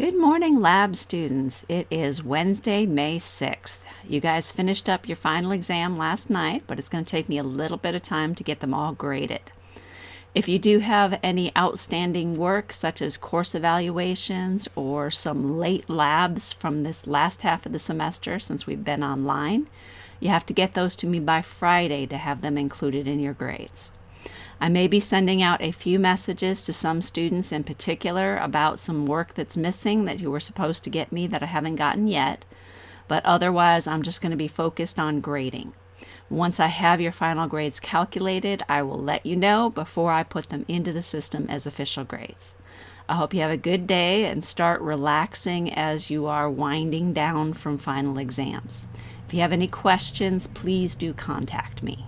Good morning, lab students. It is Wednesday, May 6th. You guys finished up your final exam last night, but it's going to take me a little bit of time to get them all graded. If you do have any outstanding work, such as course evaluations or some late labs from this last half of the semester since we've been online, you have to get those to me by Friday to have them included in your grades. I may be sending out a few messages to some students in particular about some work that's missing that you were supposed to get me that I haven't gotten yet, but otherwise I'm just going to be focused on grading. Once I have your final grades calculated, I will let you know before I put them into the system as official grades. I hope you have a good day and start relaxing as you are winding down from final exams. If you have any questions, please do contact me.